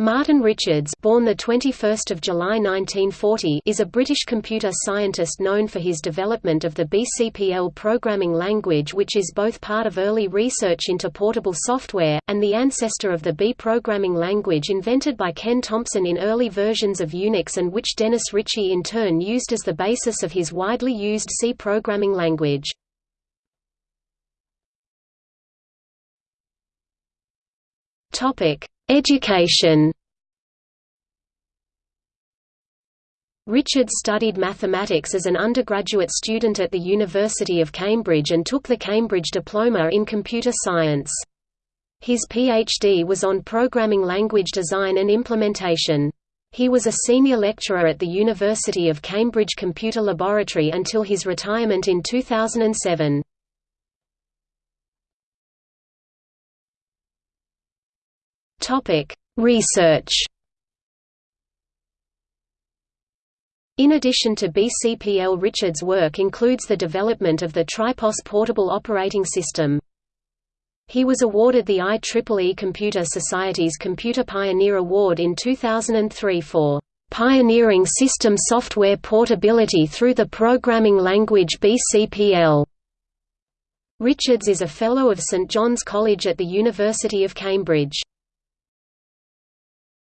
Martin Richards born the 21st of July 1940 is a British computer scientist known for his development of the BCPL programming language which is both part of early research into portable software, and the ancestor of the B programming language invented by Ken Thompson in early versions of Unix and which Dennis Ritchie in turn used as the basis of his widely used C programming language. Topic Education Richards studied mathematics as an undergraduate student at the University of Cambridge and took the Cambridge Diploma in Computer Science. His PhD was on programming language design and implementation. He was a senior lecturer at the University of Cambridge Computer Laboratory until his retirement in 2007. Topic: Research. In addition to BCPL Richard's work includes the development of the Tripos portable operating system. He was awarded the IEEE Computer Society's Computer Pioneer Award in 2003 for "...pioneering system software portability through the programming language BCPL." Richards is a Fellow of St John's College at the University of Cambridge.